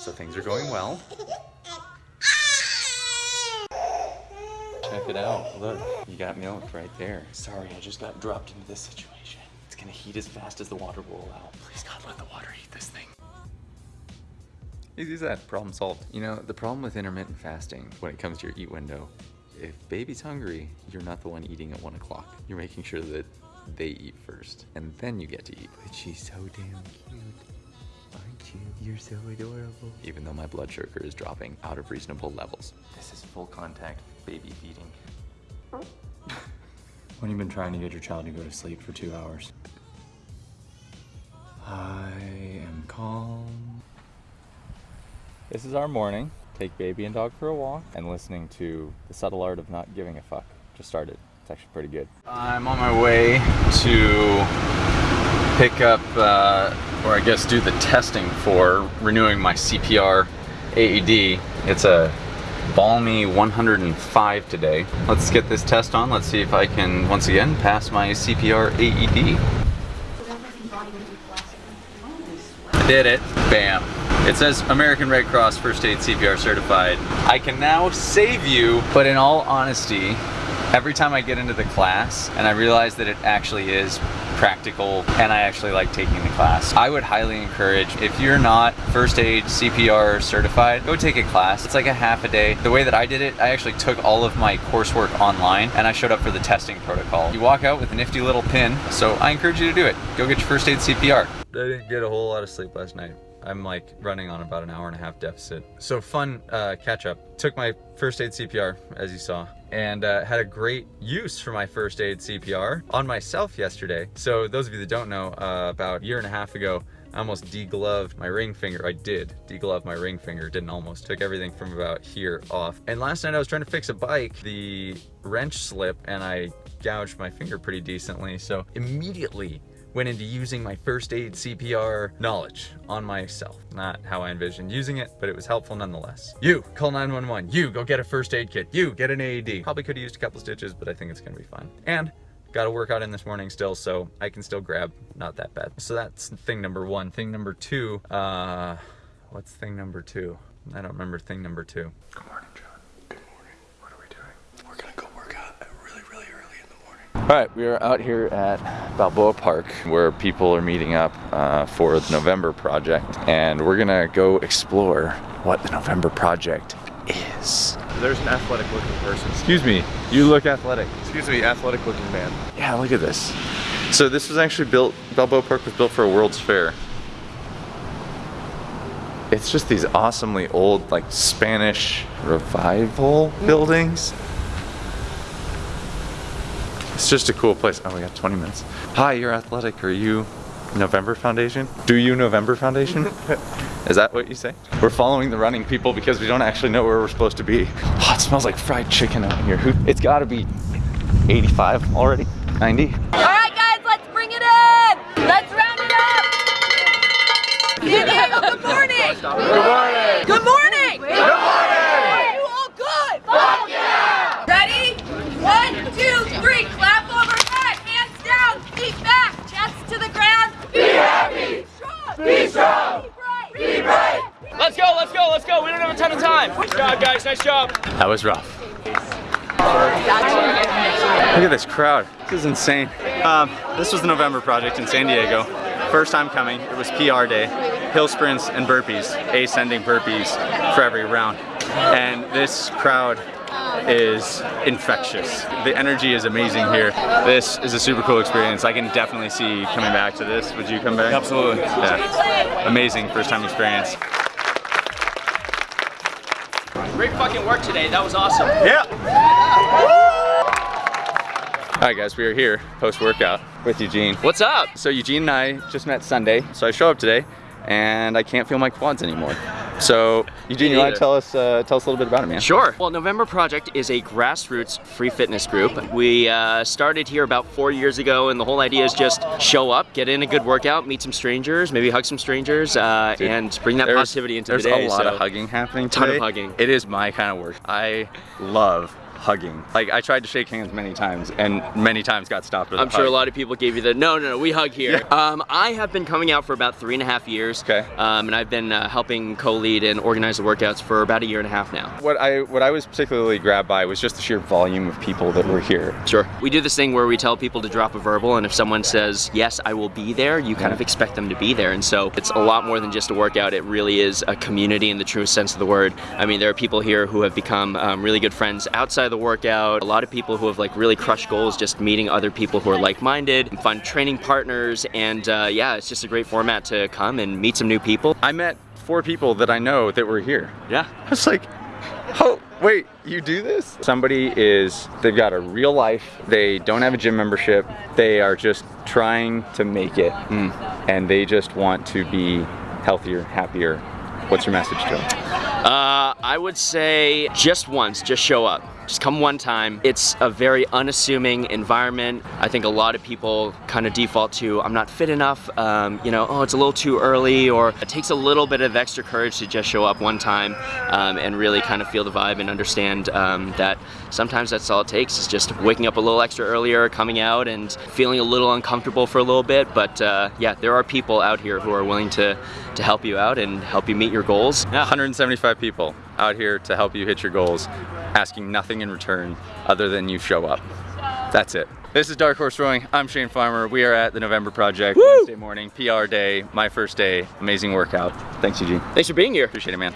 So things are going well. Check it out. Look, you got milk right there. Sorry, I just got dropped into this situation. It's gonna heat as fast as the water will allow. Please God, let the water heat this thing. Easy as that, problem solved. You know, the problem with intermittent fasting when it comes to your eat window, if baby's hungry, you're not the one eating at one o'clock. You're making sure that they eat first, and then you get to eat. But she's so damn cute. Aren't you? You're so adorable. Even though my blood sugar is dropping out of reasonable levels. This is full contact baby feeding. When you've been trying to get your child to go to sleep for two hours. I am calm. This is our morning. Take baby and dog for a walk and listening to The Subtle Art of Not Giving a Fuck. Just started. It's actually pretty good. I'm on my way to pick up, uh, or I guess do the testing for renewing my CPR AED. It's a balmy 105 today. Let's get this test on. Let's see if I can, once again, pass my CPR AED. I did it. Bam. It says American Red Cross First Aid CPR certified. I can now save you, but in all honesty, every time I get into the class and I realize that it actually is practical and I actually like taking the class. I would highly encourage, if you're not first aid CPR certified, go take a class. It's like a half a day. The way that I did it, I actually took all of my coursework online and I showed up for the testing protocol. You walk out with a nifty little pin, so I encourage you to do it. Go get your first aid CPR. I didn't get a whole lot of sleep last night. I'm like running on about an hour and a half deficit. So fun uh, catch up. Took my first aid CPR, as you saw, and uh, had a great use for my first aid CPR on myself yesterday. So those of you that don't know, uh, about a year and a half ago, I almost degloved my ring finger. I did deglove my ring finger, didn't almost. Took everything from about here off. And last night I was trying to fix a bike. The wrench slipped and I gouged my finger pretty decently. So immediately went into using my first aid CPR knowledge on myself. Not how I envisioned using it, but it was helpful nonetheless. You, call 911. You, go get a first aid kit. You, get an AED. Probably could have used a couple stitches, but I think it's gonna be fine. And got a workout in this morning still, so I can still grab, not that bad. So that's thing number one. Thing number two, uh, what's thing number two? I don't remember thing number two. Good morning, John. Good morning. What are we doing? We're gonna go work out really, really early in the morning. All right, we are out here at Balboa Park where people are meeting up uh, for the November Project and we're gonna go explore what the November Project is. There's an athletic looking person. Excuse me, you look athletic. Excuse me, athletic looking man. Yeah, look at this. So this was actually built, Balboa Park was built for a World's Fair. It's just these awesomely old, like Spanish revival buildings. It's just a cool place. Oh, we got 20 minutes. Hi, you're athletic. Are you November Foundation? Do you November Foundation? Is that what you say? We're following the running people because we don't actually know where we're supposed to be. Oh, it smells like fried chicken out here. It's gotta be 85 already, 90. All right, guys, let's bring it in. Let's round it up. Good morning. Good morning. Good morning. Good morning. Are you all good? Fuck yeah. Ready? One, two, three. Clap overhead. Hands down. Feet back. Chest to the ground. Be happy. Strong. Be strong. Be bright. Be bright. Let's go, let's go, let's go. We don't have a ton of time. Good job, guys. Nice job. That was rough. Look at this crowd. This is insane. Um, this was the November Project in San Diego. First time coming, it was PR day. Hill sprints and burpees, ascending burpees for every round. And this crowd is infectious. The energy is amazing here. This is a super cool experience. I can definitely see coming back to this. Would you come back? Absolutely. Yeah. Amazing first time experience. Great fucking work today. That was awesome. Yeah. All right, guys, we are here post-workout with Eugene. What's up? So Eugene and I just met Sunday, so I show up today, and I can't feel my quads anymore. So Eugene, you want to tell us uh, tell us a little bit about it, man? Sure. Well, November Project is a grassroots free fitness group. We uh, started here about four years ago, and the whole idea is just show up, get in a good workout, meet some strangers, maybe hug some strangers, uh, Dude, and bring that positivity into the day. There's a lot so- of hugging happening Ton of hugging. It is my kind of work. I love hugging. Like I tried to shake hands many times and many times got stopped with I'm a sure a lot of people gave you the no, no, no. We hug here. Um, I have been coming out for about three and a half years. Okay. Um, and I've been uh, helping co-lead and organize the workouts for about a year and a half now. What I what I was particularly grabbed by was just the sheer volume of people that were here. Sure. We do this thing where we tell people to drop a verbal, and if someone says, yes, I will be there, you kind of expect them to be there. And so it's a lot more than just a workout. It really is a community in the truest sense of the word. I mean, there are people here who have become um, really good friends outside the workout. A lot of people who have like really crushed goals just meeting other people who are like-minded, find training partners, and uh, yeah, it's just a great format to come and meet some new people. I met four people that I know that were here. Yeah. I was like, oh, wait, you do this? Somebody is, they've got a real life, they don't have a gym membership, they are just trying to make it, and they just want to be healthier, happier. What's your message to them? Uh, I would say just once, just show up. Just come one time. It's a very unassuming environment. I think a lot of people kind of default to, I'm not fit enough, um, you know, oh, it's a little too early, or it takes a little bit of extra courage to just show up one time um, and really kind of feel the vibe and understand um, that sometimes that's all it takes is just waking up a little extra earlier, coming out and feeling a little uncomfortable for a little bit. But uh, yeah, there are people out here who are willing to, to help you out and help you meet your goals. Yeah. 175 people out here to help you hit your goals, asking nothing in return other than you show up. That's it. This is Dark Horse Rowing. I'm Shane Farmer. We are at the November Project Wednesday morning, PR day, my first day. Amazing workout. Thanks, Eugene. Thanks for being here. Appreciate it, man.